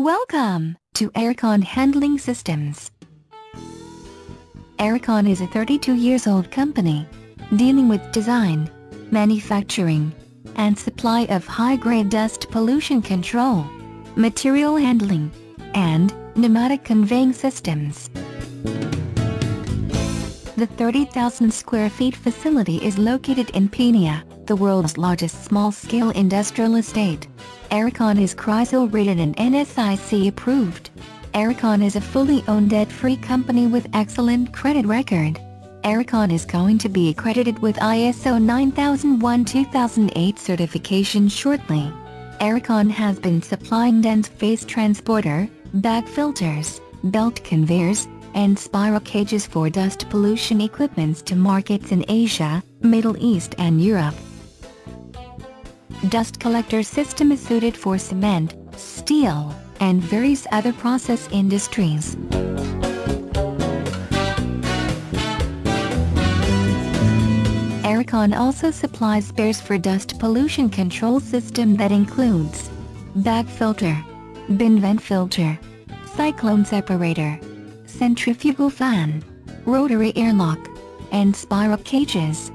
Welcome to Aircon Handling Systems. Aircon is a 32 years old company dealing with design, manufacturing, and supply of high-grade dust pollution control, material handling, and pneumatic conveying systems. The 30,000 square feet facility is located in Peenya, the world's largest small-scale industrial estate. Aircon is CRISIL rated and NSIC approved. Aircon is a fully owned debt-free company with excellent credit record. Aircon is going to be accredited with ISO 9001-2008 certification shortly. Aircon has been supplying dense phase transporter, bag filters, belt conveyors, and spiral cages for dust pollution equipments to markets in Asia, Middle East and Europe. Dust collector system is suited for cement, steel, and various other process industries. Aircon also supplies spares for dust pollution control system that includes bag filter, bin vent filter, cyclone separator, centrifugal fan, rotary airlock, and spiral cages.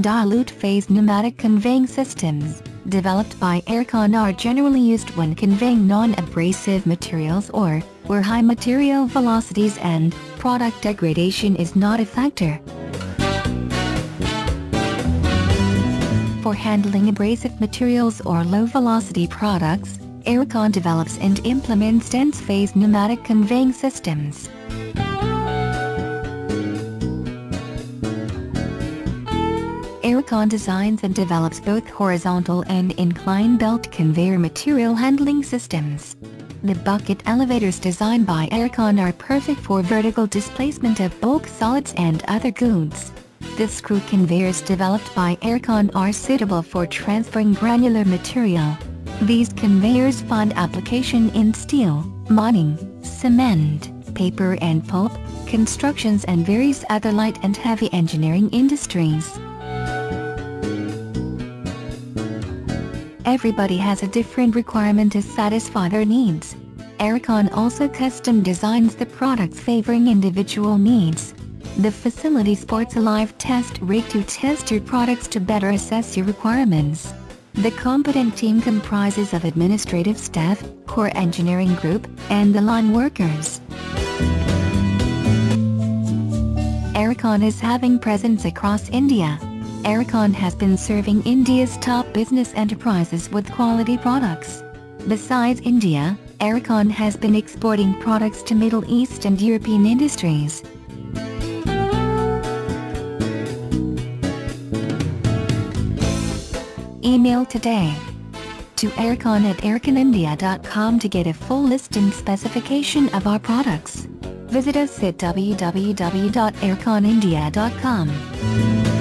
Dilute phase pneumatic conveying systems, developed by Aircon are generally used when conveying non-abrasive materials or where high material velocities and product degradation is not a factor. For handling abrasive materials or low-velocity products, Aircon develops and implements dense phase pneumatic conveying systems. Aircon designs and develops both horizontal and incline belt conveyor material handling systems. The bucket elevators designed by Aircon are perfect for vertical displacement of bulk solids and other goods. The screw conveyors developed by Aircon are suitable for transferring granular material. These conveyors find application in steel, mining, cement, paper and pulp, constructions and various other light and heavy engineering industries. Everybody has a different requirement to satisfy their needs. Aircon also custom designs the products favoring individual needs. The facility sports a live test rig to test your products to better assess your requirements. The competent team comprises of administrative staff, core engineering group, and the line workers. Aircon is having presence across India. Aircon has been serving India's top business enterprises with quality products. Besides India, Aircon has been exporting products to Middle East and European industries. Email today to aircon at airconindia.com to get a full list and specification of our products. Visit us at www.airconindia.com.